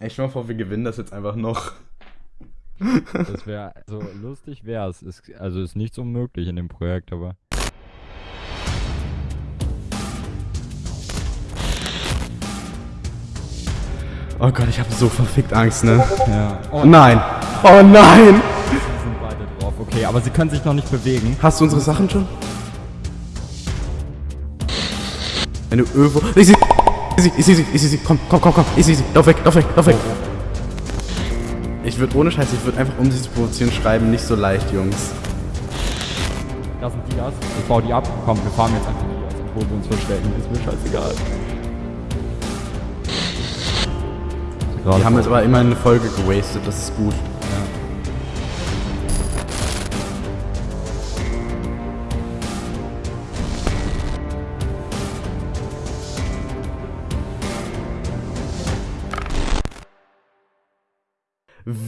Ey, stell mal vor, wir gewinnen das jetzt einfach noch. Das wäre, so lustig wäre es. Also ist nichts unmöglich in dem Projekt, aber. Oh Gott, ich habe so verfickt Angst, ne? Ja. Oh nein! Oh nein! Sie sind beide drauf. Okay, aber sie können sich noch nicht bewegen. Hast du unsere Sachen schon? Wenn du irgendwo... Ich sie, ich sehe sie. Komm, komm, komm, komm. Ich sehe sie. Lauf weg, lauf weg, lauf weg. Ich würde ohne Scheiß, ich würde einfach, um sie zu provozieren, schreiben, nicht so leicht, Jungs. Da sind Dias. Ich baue die ab. Komm, wir fahren jetzt einfach die Dias, obwohl wir uns verstecken. Ist mir scheißegal. Die haben jetzt aber immer eine Folge gewastet, das ist gut.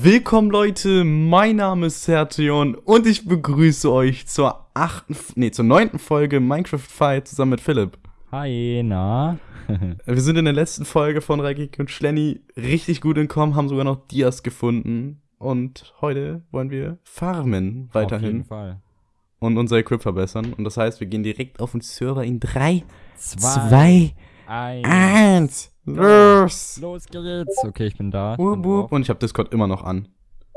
Willkommen Leute, mein Name ist Sertion und ich begrüße euch zur achten, nee, zur neunten Folge Minecraft Fight zusammen mit Philipp. Hi, na? Wir sind in der letzten Folge von Reikik und Schlenny richtig gut entkommen, haben sogar noch Dias gefunden und heute wollen wir farmen Auf jeden weiterhin Fall. und unser Equip verbessern und das heißt, wir gehen direkt auf den Server in 3, Zwei. 2, Eins. 1, los! Los geht's. Okay, ich bin da. Ich bin. Und ich habe Discord immer noch an.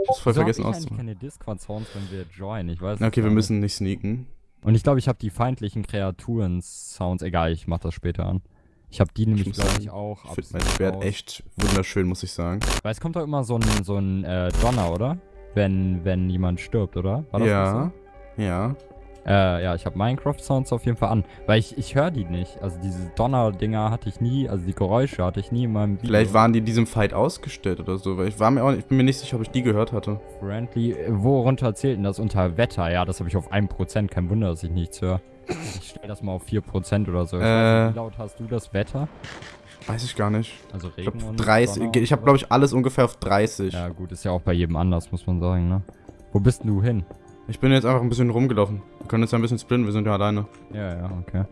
Ich hab's voll hab vergessen ich eigentlich auszumachen. keine Discord-Sounds, wenn wir joinen. Ich weiß Okay, nicht, wir warum. müssen nicht sneaken. Und ich glaube, ich habe die feindlichen Kreaturen-Sounds. Egal, ich mach das später an. Ich habe die nämlich, glaube ich, auch. Ich finde mein Schwert raus. echt wunderschön, muss ich sagen. Weil es kommt doch immer so ein, so ein äh, Donner, oder? Wenn, wenn jemand stirbt, oder? War das ja, nicht ja. Äh, ja, ich habe Minecraft-Sounds auf jeden Fall an. Weil ich, ich höre die nicht. Also diese Donner-Dinger hatte ich nie, also die Geräusche hatte ich nie in meinem Video. Vielleicht waren die in diesem Fight ausgestellt oder so, weil ich war mir auch, ich bin mir nicht sicher, ob ich die gehört hatte. Friendly. Äh, Worunter zählt denn das? Unter Wetter? Ja, das habe ich auf 1%. Kein Wunder, dass ich nichts höre. Ich stelle das mal auf 4% oder so. Ich weiß Äh. nicht, wie laut hast du das Wetter? Weiß ich gar nicht. Also Ich Regen glaube und 30. Donner Ich habe glaube ich alles ungefähr auf 30. Ja, gut, ist ja auch bei jedem anders, muss man sagen, ne? Wo bist denn du hin? Ich bin jetzt einfach ein bisschen rumgelaufen. Wir können jetzt ein bisschen sprinten, wir sind ja alleine. Ja, ja, okay.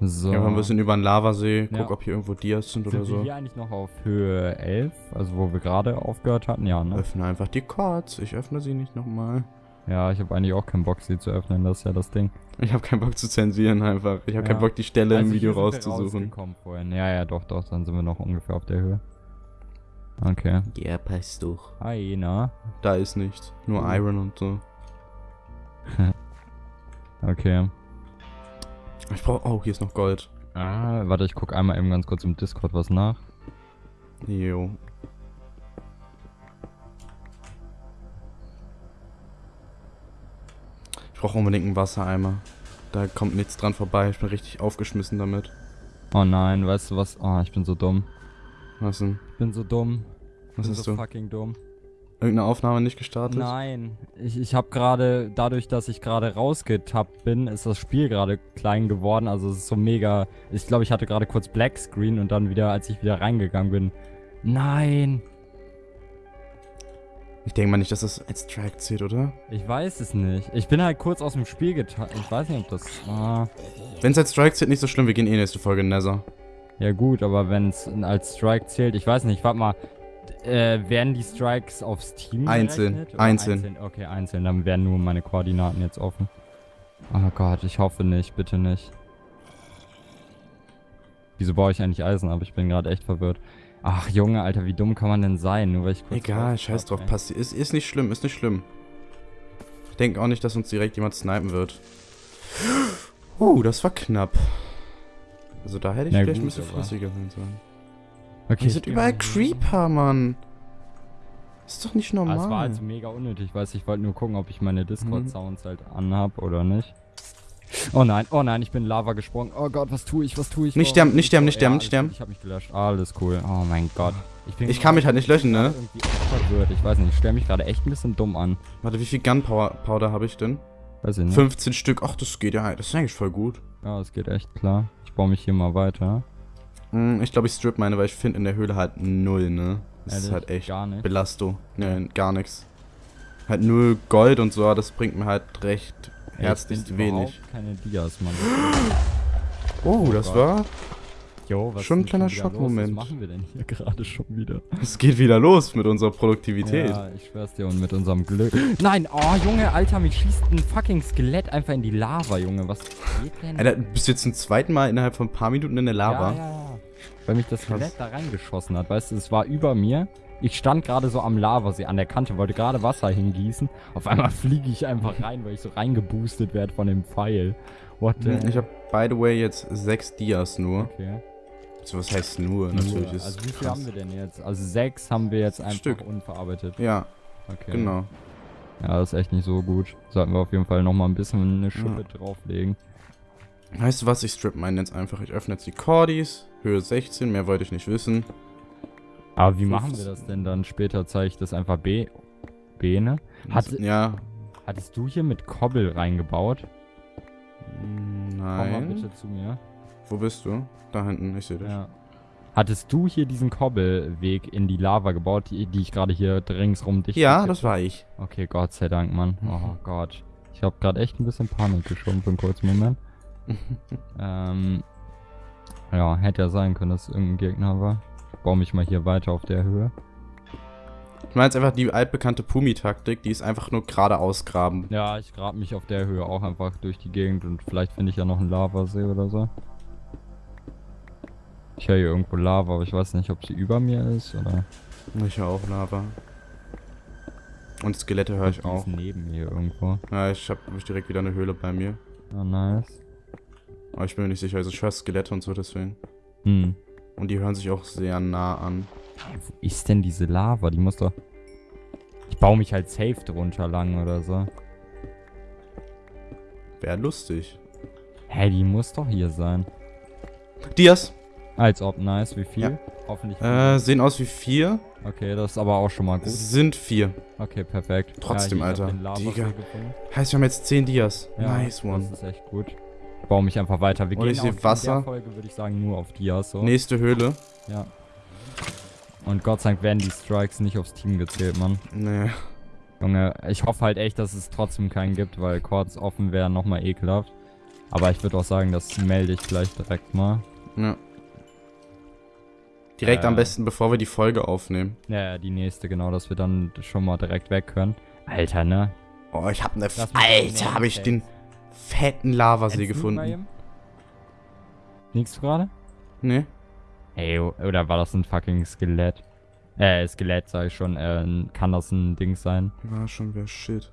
So. Einfach ein bisschen über den Lavasee, guck, Ja. ob hier irgendwo Dias sind oder Sind wir so. hier eigentlich noch auf Höhe 11? Also wo wir gerade aufgehört hatten? Ja, ne? Öffne einfach die Cards. Ich öffne sie nicht nochmal. Ja, ich habe eigentlich auch keinen Bock, sie zu öffnen, das ist ja das Ding. Ich habe keinen Bock zu zensieren einfach. Ich habe Ja. keinen Bock, die Stelle im Also Video sind wir rauszusuchen. Ja, ja, doch, doch, dann sind wir noch ungefähr auf der Höhe. Okay. Ja, passt doch. Hi, na? Da ist nichts. Nur Mhm. Iron und so. Okay. Ich brauche. Oh, hier ist noch Gold. Ah, warte, ich guck einmal eben ganz kurz im Discord was nach. Jo. Ich brauche unbedingt einen Wassereimer. Da kommt nichts dran vorbei. Ich bin richtig aufgeschmissen damit. Oh nein, weißt du was? Oh, ich bin so dumm. Was denn? Ich bin so dumm. Ich Was bin ist so du? fucking dumm. Irgendeine Aufnahme nicht gestartet? Nein, ich, ich habe gerade, dadurch, dass ich gerade rausgetappt bin, ist das Spiel gerade klein geworden. Also es ist so mega. Ich glaube, ich hatte gerade kurz Black Screen und dann wieder, als ich wieder reingegangen bin. Nein, Ich denke mal nicht, dass das als Track zählt, oder? ich weiß es nicht. Ich bin halt kurz aus dem Spiel getan. Ich weiß nicht, ob das. Ah, Wenn es als Strike zählt, nicht so schlimm. Wir gehen eh nächste Folge in Nether. Ja gut, aber wenn es als Strike zählt, ich weiß nicht. Warte mal. Äh, werden die Strikes aufs Team Einzeln, oder einzeln. Okay, einzeln. Dann werden nur meine Koordinaten jetzt offen. Oh Gott, ich hoffe nicht. Bitte nicht. Wieso baue ich eigentlich Eisen ab? Ich bin gerade echt verwirrt. Ach, Junge, Alter, wie dumm kann man denn sein? Nur weil ich kurz Egal, scheiß drauf. ey. Passt. Ist, ist nicht schlimm, ist nicht schlimm. Ich denke auch nicht, dass uns direkt jemand snipen wird. Uh, das war knapp. Also da hätte ich Na vielleicht ein gut, bisschen aber- flüssiger sein sollen. Okay, Hier ich sind überall Creeper, Mann. Ist doch nicht Ah, normal. es war also mega unnötig, weiß ich wollte nur gucken, ob ich meine Mhm. Discord-Sounds halt anhab oder nicht. Oh nein, oh nein, ich bin in Lava gesprungen. Oh Gott, was tue ich, was tue ich? Nicht Warum sterben, nicht ich sterben, nicht sterben, nicht sterben. Ich hab mich gelöscht, alles cool. Oh mein Gott. bin Ich kann mich halt nicht löschen, ne? Ich weiß nicht, ich stelle mich gerade echt ein bisschen dumm an. Warte, wie viel Gunpowder Powder habe ich denn? Weiß ich nicht. 15 Stück. Ach, das geht ja. Das ist eigentlich voll gut. Ja, es geht echt klar. Ich baue mich hier mal weiter. Hm, ich glaube, ich strip meine, weil ich finde in der Höhle halt null, ne? Das ist halt echt Gar nicht. Belastung. Ne, gar nichts. Halt nur Gold und so, das bringt mir halt recht herzlich wenig. keine Dias, Mann. Oh, das Gott. war Jo, was Schon ein kleiner? Schockmoment. Was machen wir denn hier gerade schon wieder? Es geht wieder los mit unserer Produktivität. Ja, ich schwör's dir und mit unserem Glück. Nein, oh Junge, Alter, mich schießt ein fucking Skelett einfach in die Lava, Junge. Was geht denn? Alter, du bist jetzt zum zweiten Mal innerhalb von ein paar Minuten in der Lava. Ja, ja, ja. Weil mich das. Skelett da reingeschossen hat, weißt du, es war über mir. Ich stand gerade so am Lavasee an der Kante, wollte gerade Wasser hingießen. Auf einmal fliege ich einfach rein, weil ich so reingeboostet werde von dem Pfeil. What the Ich habe, by the way, jetzt sechs Dias nur. Okay. So, was heißt nur? Natürlich ist also wie viel krass. haben wir denn jetzt? Also sechs haben wir jetzt einfach Stück. unverarbeitet. Ja, Okay. genau. Ja, das ist echt nicht so gut. Sollten wir auf jeden Fall nochmal ein bisschen eine Schippe drauflegen. Weißt du was? Ich strip meinen jetzt einfach. Ich öffne jetzt die Cordis. Höhe 16, mehr wollte ich nicht wissen. Aber wie machen wir das denn dann? Später zeige ich das einfach B. B, ne? Hat, ja. hattest du hier mit Kobbel reingebaut? Komm mal Nein. bitte zu mir. Wo bist du? Da hinten, ich sehe dich. Ja. Hattest du hier diesen Kobbelweg in die Lava gebaut, die, die ich gerade hier ringsrum dicht Ja, das war ich. Okay, Gott sei Dank, Mann. Oh Mhm. Gott. Ich habe gerade echt ein bisschen Panik geschoben für einen kurzen Moment. ähm, ja, hätte ja sein können, dass es irgendein Gegner war. Ich baue mich mal hier weiter auf der Höhe. Ich meine jetzt einfach die altbekannte Pumi-Taktik, die ist einfach nur geradeaus graben. Ja, ich grab mich auf der Höhe auch einfach durch die Gegend und vielleicht finde ich ja noch einen Lavasee oder so. Ich höre hier irgendwo Lava, aber ich weiß nicht, ob sie über mir ist oder. Ich höre auch Lava. Und Skelette höre ich auch. neben mir irgendwo. Ja, ich habe direkt wieder eine Höhle bei mir. Ah, nice. Aber ich bin mir nicht sicher. Also ich höre Skelette und so deswegen. Hm. Und die hören sich auch sehr nah an. Wo ist denn diese Lava? Die muss doch. Ich baue mich halt safe drunter lang oder so. Wäre lustig. Hey, die muss doch hier sein. Dias. Als ob, nice. Wie viel? Ja. Hoffentlich. Äh, sehen aus wie vier. okay, das ist aber auch schon mal gut. Es sind vier. Okay, perfekt. Trotzdem, hab Alter. Digga. Heißt, wir haben jetzt zehn Dias. Ja, nice one. Das ist echt gut. Ich baue mich einfach weiter. Wir Und gehen ich seh auf, in Wasser. Folge, würde ich sagen, nur auf Dias. So. Nächste Höhle. Ja. Und Gott sei Dank werden die Strikes nicht aufs Team gezählt, Mann. Nee. Junge, ich hoffe halt echt, dass es trotzdem keinen gibt, weil Chords offen wären nochmal ekelhaft. Aber ich würde auch sagen, das melde ich gleich direkt mal. Ja. Direkt Äh. am besten, bevor wir die Folge aufnehmen. Ja, die nächste, genau, dass wir dann schon mal direkt weg können. Alter, ne? Oh, ich. Lass mich Alter, habe ich den fetten Lavasee gefunden. Sneakst du gerade? Nee. Ey, oder war das ein fucking Skelett? Äh, Skelett, sag ich schon. Äh, kann das ein Ding sein? War schon wer shit.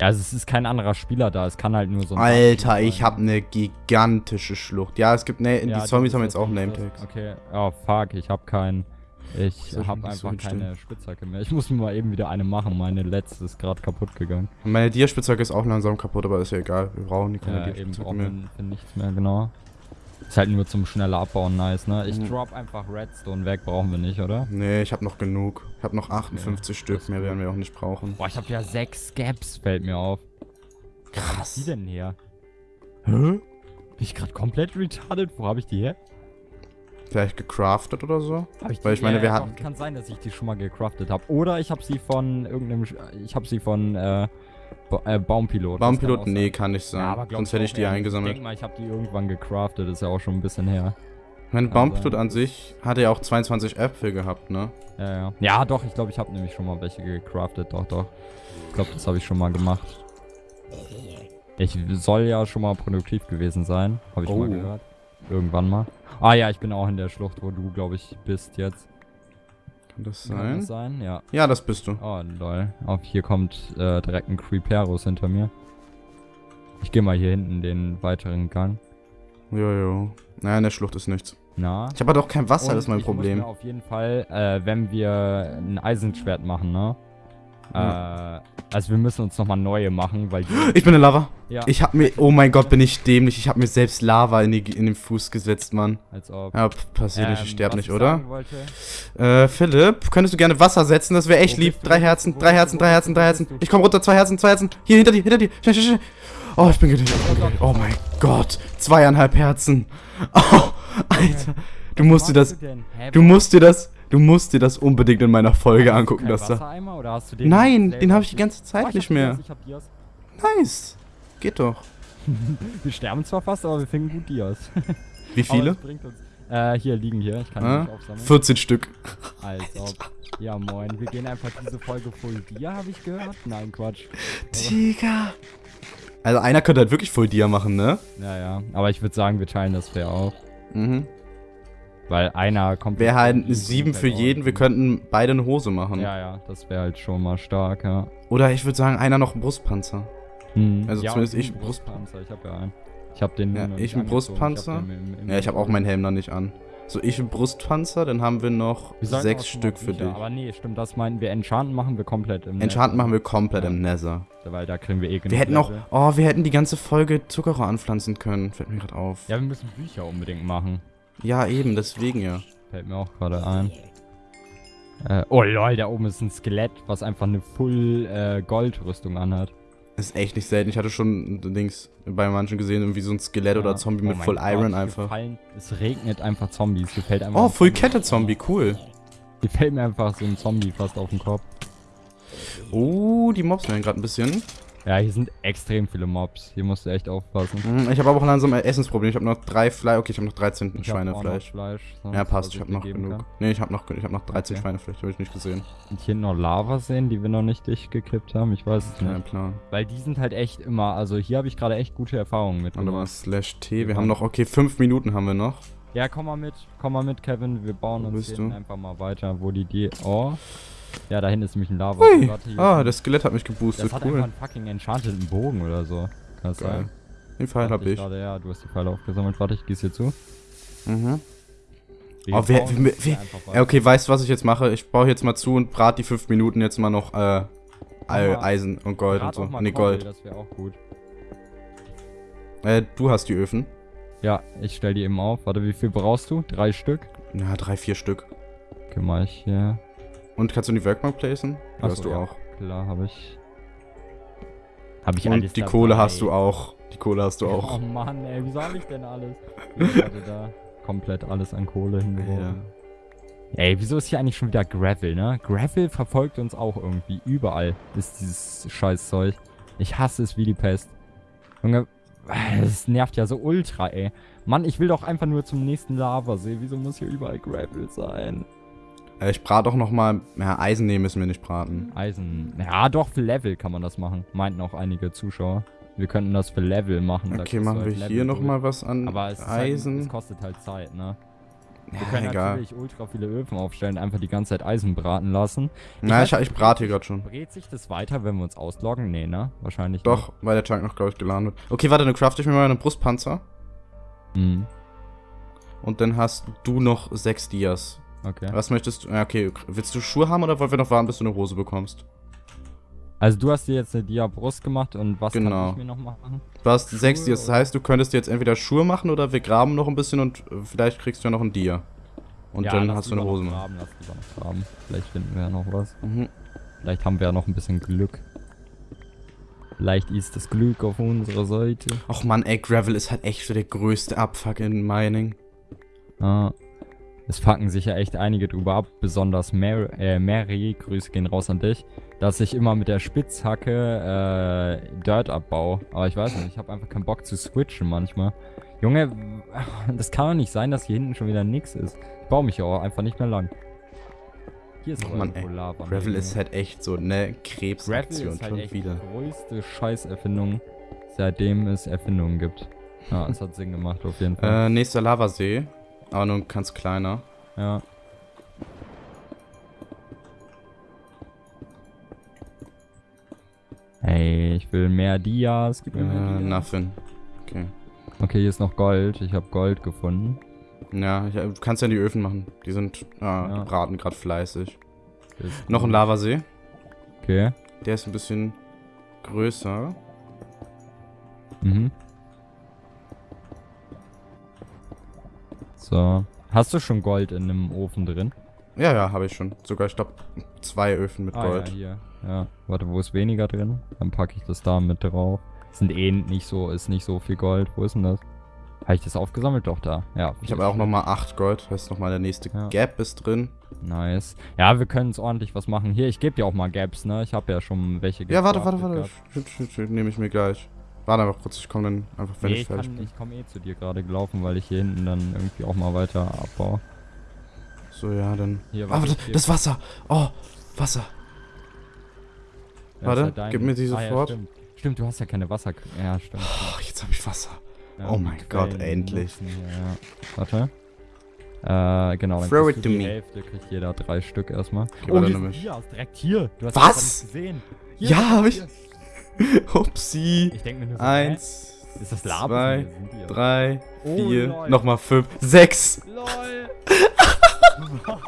Ja, also es ist kein anderer Spieler da, es kann halt nur so ein Alter, ich sein. habe eine gigantische Schlucht. Ja, es gibt... Ne, Ja, die Zombies das haben jetzt auch Name-Tags. das- Okay, oh fuck, ich hab keinen. Ich Soll hab so einfach schlimm. keine Spitzhacke mehr. Ich muss mir mal eben wieder eine machen. Meine letzte ist gerade kaputt gegangen. Meine Dia-Spitzhacke ist auch langsam kaputt, aber ist ja egal. Wir brauchen die keine Ja, eben brauchen mehr. nichts mehr, genau. Ist halt nur zum schneller Abbauen nice, ne? Ich Mhm. drop einfach Redstone weg, brauchen wir nicht, oder? Nee, ich habe noch genug. Ich habe noch 58 das Stück. ist Mehr werden wir auch nicht brauchen. Boah, ich hab ja sechs Gaps, fällt mir auf. Wo hab ich die denn her? Hä? Bin ich gerade komplett retarded? Wo habe ich die her? Vielleicht gecraftet oder so? Hab ich Weil die- ich meine, ja, wir hatten- Kann sein, dass ich die schon mal gecraftet habe. Oder ich habe sie von irgendeinem. Ich habe sie von äh, ba äh, Baumpilot. Baumpilot? kann Nee, kann nicht sein. Ja, Sonst hätte ich die eingesammelt. Ich denke mal, ich habe die irgendwann gecraftet. Ist ja auch schon ein bisschen her. Mein Baumpilot sein. an sich hatte ja auch 22 Äpfel gehabt, ne? Ja, ja. Ja, doch, ich glaube, ich habe nämlich schon mal welche gecraftet. Doch, doch. Ich glaube, das habe ich schon mal gemacht. Ich soll ja schon mal produktiv gewesen sein. Habe ich Oh. mal gehört. Irgendwann mal. Ah ja, ich bin auch in der Schlucht, wo du, glaube ich, bist jetzt. Kann das Kann sein? das sein? Ja. Ja, das bist du. Oh, lol. Auf hier kommt äh, direkt ein Creeperus hinter mir. Ich gehe mal hier hinten den weiteren Gang. Jojo. Naja, in der Schlucht ist nichts. Na? Ich habe halt auch kein Wasser, Und das ist mein ich Muss Problem. mir auf jeden Fall, äh, wenn wir ein Eisenschwert machen, ne? Äh, also wir müssen uns nochmal neue machen, weil Ich bin in Lava. ja, Ich hab mir, oh mein Gott, bin ich dämlich. Ich hab mir selbst Lava in, die, in den Fuß gesetzt, Mann. als ob. Ja, passiert nicht, ich Ähm, sterb nicht, ich oder? Äh, Philipp, könntest du gerne Wasser setzen? Das wäre echt lieb. Drei Herzen, drei Herzen, drei Herzen, drei? Herzen. Ich komm runter, zwei Herzen, zwei Herzen. Hier, hinter dir, hinter dir. Schnell, schnell, schnell. Oh, ich bin getötet. getötet. Oh mein Gott. Zweieinhalb Herzen. Oh, Alter. Du musst dir das, du musst dir das, du musst dir das unbedingt in meiner Folge hast angucken, keinen das da. Wassereimer oder hast du den Nein, den habe ich die ganze Oh, Zeit ich nicht hab mehr. Dias, ich hab Dias. Nice. Geht doch. Wir sterben zwar fast, aber wir finden gut Dias. Wie viele? Äh, hier liegen hier. Ich kann Ah, nicht aufsammeln. 14 Stück. Als ob. Ja, moin. Wir gehen einfach diese Folge Full Dia, habe ich gehört. Nein, Quatsch. Digga. Also einer könnte halt wirklich Full Dia machen, ne? Ja, ja. Aber ich würde sagen, wir teilen das fair auf. Mhm. Weil einer kommt. Wäre halt sieben für komplett jeden. Wir könnten beide eine Hose machen. Ja, ja. Das wäre halt schon mal stark, ja. Oder ich würde sagen, einer noch einen Brustpanzer. Hm. Also ja, zumindest ich einen einen Brust- Brustpanzer. Ich habe ja einen. Ich habe den. Ja, ich einen. Brustpanzer. hab den im- im- Ja, ich habe auch meinen Helm noch nicht an. So, ich einen Brustpanzer, dann haben wir noch Wir sechs Stück für dich. Aber nee, stimmt, das meinen wir. Enchanten machen wir komplett im Enchanten machen wir komplett Ja. im Nether. Weil da kriegen wir eh genug Wir hätten auch, oh, wir hätten die ganze Folge Zuckerrohr anpflanzen können. Fällt mir gerade auf. Ja, wir müssen Bücher unbedingt machen. Ja, eben, deswegen ja. Fällt mir auch gerade ein. Äh, oh lol, da oben ist ein Skelett, was einfach eine Full äh, Gold-Rüstung anhat. Ist echt nicht selten. Ich hatte schon Dings bei manchen gesehen, irgendwie so ein Skelett oder Ja. Zombie Oh mit mein Full Gott, Iron hier einfach. Fallen, es regnet einfach Zombies. Hier fällt einfach Oh, Full. Kette Zombie, cool. Hier fällt mir einfach so ein Zombie fast auf den Kopf. Oh, die Mobs werden gerade ein bisschen. Ja, hier sind extrem viele Mobs. Hier musst du echt aufpassen. Hm, Ich habe aber auch langsam ein Essensproblem. Ich habe noch drei Fleisch. Okay, ich habe noch 13 Ich Schweinefleisch. Fleisch, Ja, passt. Ich habe noch genug. kann. Nee, ich habe noch, ich hab noch 13 Okay. Schweinefleisch. Habe ich nicht gesehen. Und hier noch Lava sehen, die wir noch nicht dicht gekippt haben. Ich weiß es Kein nicht. Plan. Weil die sind halt echt immer, also hier habe ich gerade echt gute Erfahrungen mit. Warte mal, slash T. Wir Wir haben noch, okay, 5 Minuten haben wir noch. Ja, komm mal mit, komm mal mit, Kevin. Wir bauen Wo uns du? einfach mal weiter, wo die die. Oh. Ja, da hinten ist nämlich ein Lava. Warte, hier Ah, das Skelett hat mich geboostet. das hat einfach Cool. einen fucking enchanteten Bogen oder so. Kann das Geil. sein? Den Pfeil hab ich. Gerade, ja, du hast die Pfeile aufgesammelt. Warte, ich gieße hier zu. Mhm. Wir Oh, wer- wer- wer- einfach okay, weißt du, was ich jetzt mache? Ich baue jetzt mal zu und brat die 5 Minuten jetzt mal noch, äh, Eisen und Gold und so. Kohle, Gold. Das wäre auch gut. Äh, du hast die Öfen. Ja, ich stell die eben auf. Warte, wie viel brauchst du? Drei Stück? Ja, drei, vier Stück. Okay, mach ich hier. Und kannst du die Workbank placen? Ach hast du ja. auch. Klar, habe ich. Habe ich Und die dabei. Kohle hast du auch. Die Kohle hast du Oh auch. Mann, ey, wieso habe ich denn alles? Ich hatte da komplett alles an Kohle hingeworfen. Ey, wieso ist hier eigentlich schon wieder Gravel, ne? Gravel verfolgt uns auch irgendwie. Überall ist dieses Scheißzeug. Ich hasse es wie die Pest. Junge, es nervt ja so ultra, ey. Mann, ich will doch einfach nur zum nächsten Lavasee. Wieso muss hier überall Gravel sein? Äh, ich brate auch noch mal. Ja, Eisen nehmen müssen wir nicht braten. Eisen. Ja, doch, für Level kann man das machen. Meinten auch einige Zuschauer. Wir könnten das für Level machen. Okay, machen wir halt Level hier noch durch. mal was an Aber es, ist halt, Eisen. es kostet halt Zeit, ne? Wir ja, können egal. natürlich ultra viele Öfen aufstellen, einfach die ganze Zeit Eisen braten lassen. Na, ich, weiß ich brate hier gerade schon. Brät sich das weiter, wenn wir uns ausloggen? Nee, ne? Wahrscheinlich Doch, weil der Tank noch, glaube ich, geladen wird. Okay, warte, dann crafte ich mir mal einen Brustpanzer. nicht. Mhm. Und dann hast du noch sechs Dias. Okay. Was möchtest du? Okay. Willst du Schuhe haben oder wollen wir noch warten, bis du eine Hose bekommst? Also du hast dir jetzt eine Dia-Brust gemacht und was Genau. kann ich mir noch machen? Du hast sechs Schuhe Dias. Das heißt, du könntest jetzt entweder Schuhe machen oder wir graben noch ein bisschen und äh, vielleicht kriegst du ja noch ein Dia. Und Ja, dann hast du eine Hose. noch graben, lass lieber noch graben. Vielleicht finden wir ja noch was. Mhm. Vielleicht haben wir ja noch ein bisschen Glück. Vielleicht ist das Glück auf unserer Seite. Och man, ey, Gravel ist halt echt so der größte Abfuck in Mining. Ja. Es fucken sich ja echt einige drüber ab, besonders Mary, äh, Mary, Grüße gehen raus an dich, dass ich immer mit der Spitzhacke äh, Dirt abbaue. Aber ich weiß nicht, ich habe einfach keinen Bock zu switchen manchmal. Junge, das kann doch nicht sein, dass hier hinten schon wieder nix ist. Ich baue mich ja auch einfach nicht mehr lang. Hier ist aber Mann, ey. Lava. Gravel ne, ist Junge. halt echt so eine Gravel Krebsaktion ist halt schon echt wieder. die größte Scheißerfindung, seitdem es Erfindungen gibt. Ja, es hat Sinn gemacht auf jeden Fall. Äh, nächster Lavasee. Aber nur ganz kleiner. Ja. Hey, ich will mehr Dias. Gib Äh, mir mehr Dias. nothing. Okay. Okay, hier ist noch Gold. Ich habe Gold gefunden. Ja, ich, du kannst ja in die Öfen machen. Die sind, äh, Ja. braten gerade fleißig. Noch ein. Lavasee. Okay. Der ist ein bisschen größer. Mhm. So. Hast du schon Gold in einem Ofen drin? Ja, ja, habe ich schon. Sogar, ich glaube, zwei Öfen mit Ah, Gold. ja, hier. Ja. Warte, wo ist weniger drin? Dann packe ich das da mit drauf. Sind eh nicht so, ist nicht so viel Gold. Wo ist denn das? Habe ich das aufgesammelt? Doch, da. Ja. Ich habe auch nochmal acht Gold. Heißt nochmal, der nächste Ja. Gap ist drin. Nice. Ja, wir können uns ordentlich was machen. Hier, ich gebe dir auch mal Gaps, ne? Ich habe ja schon welche Ja, warte, warte, warte. nehme ich mir gleich. Warte einfach kurz, ich komme dann einfach, wenn nee, ich fertig kann, bin. ich komme eh zu dir gerade gelaufen, weil ich hier hinten dann irgendwie auch mal weiter abbaue. So, ja, dann. Hier, Ah, hier- das Wasser. Oh, Wasser. Ja, warte, ist dein- gib mir die Ah, ja, sofort. stimmt. stimmt, du hast ja keine Wasser... Ja, stimmt. Oh, jetzt habe ich Wasser. Ja, Oh mein Gott, Quellen endlich. ja. Warte. Äh, genau, dann Throw it to die me. Hälfte, kriegt jeder drei Stück erstmal. Okay, oh, warte, hier ich. Dias, direkt hier. Du hast Was? das gesehen. Hier, Ja, direkt hab ich-. Upsi. Ich denke mir nur so, Eins, hä? Ist das Labis? zwei, drei, Oh, vier, lol. nochmal fünf, sechs. LOL.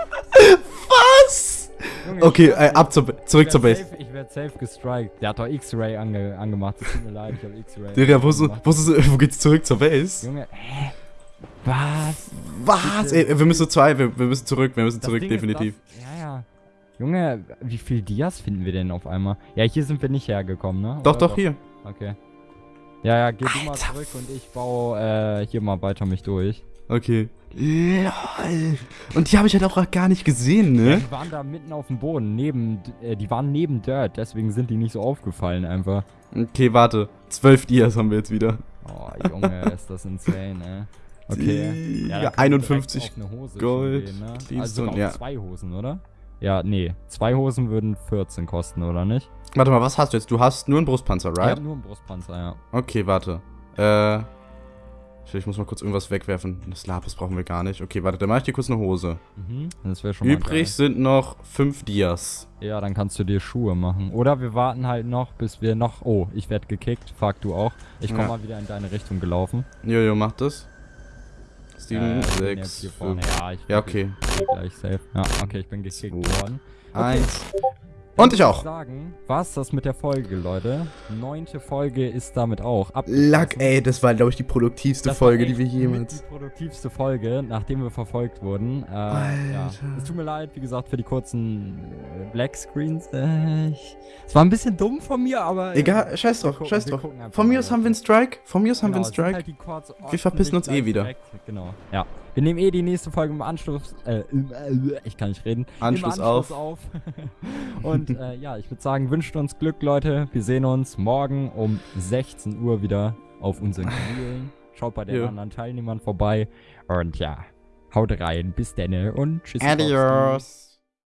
Was? Junge, Okay, äh, ab zur, zurück zur Base. Safe, ich werde safe gestrikt. Der hat doch X-Ray ange angemacht. Es tut mir leid, ich habe X-Ray. Digga, wo, ist, wo, ist, wo geht's zurück zur Base? Junge, hä? Was? Was? Ey, wir müssen zwei, wir, wir müssen zurück, wir müssen Das zurück, Ding ist, definitiv. Ja. Junge, wie viel Dias finden wir denn auf einmal? Ja, hier sind wir nicht hergekommen, ne? Doch, Oder doch, hier. Okay. Ja, ja, geh du mal Alter. zurück und ich baue äh, hier mal weiter mich durch. Okay. LOL. Und die habe ich halt auch gar nicht gesehen, Ja, ne? die waren da mitten auf dem Boden, neben, äh, die waren neben Dirt, deswegen sind die nicht so aufgefallen einfach. Okay, warte. Zwölf Dias haben wir jetzt wieder. Oh, Junge, ist das insane, ey. Okay. Ja, dann können wir direkt 51 auf eine Hose schon Gold, Gehen, ne? Also sogar ja. zwei Hosen, oder? Ja, nee. Zwei Hosen würden 14 kosten, oder nicht? Warte mal, was hast du jetzt? Du hast nur einen Brustpanzer, Ich right? hab nur einen Brustpanzer, ja. Okay, warte. Äh. Ich muss mal kurz irgendwas wegwerfen. Das Lapis brauchen wir gar nicht. Okay, warte, dann mache ich dir kurz eine Hose. Mhm. Das wäre schon mal Übrig sind noch fünf Dias. Ja, dann kannst du dir Schuhe machen. Oder wir warten halt noch, bis wir noch... Oh, ich werd gekickt. Fuck, du auch. Ich komm Ja. mal wieder in deine Richtung gelaufen. Jojo, mach das. Äh, Sieben, ich bin jetzt sechs, hier vorne. fünf, Ja, ich Ja, bin okay. gleich safe. Ja, okay, ich bin gekickt Zwei. worden. eins. Dann Und ich auch. sagen, war's das mit der Folge, Leute. Neunte Folge ist damit auch Luck, abgeschlossen. ey, das war, glaube ich, die produktivste Das Folge, die wir jemals. Die produktivste Folge, nachdem wir verfolgt wurden. Äh, ja. Alter. Es tut mir leid, wie gesagt, für die kurzen äh, Black Screens. Äh, ich, es war ein bisschen dumm von mir, aber. äh, Egal, scheiß drauf, gucken- scheiß drauf. Von mir aus haben wir einen. Strike. Von mir aus haben wir Genau, einen sind Strike. Halt Wir verpissen uns eh wieder. direkt. Genau. Ja. Wir nehmen eh die nächste Folge im Anschluss. Äh, im, äh, ich kann nicht reden. Anschluss Im auf. Anschluss auf. Und äh, ja, ich würde sagen, wünscht uns Glück, Leute. Wir sehen uns morgen um 16 Uhr wieder auf unseren Kanälen. Schaut bei den Ja. anderen Teilnehmern vorbei. Und ja, haut rein. Bis denne und tschüss. Adios.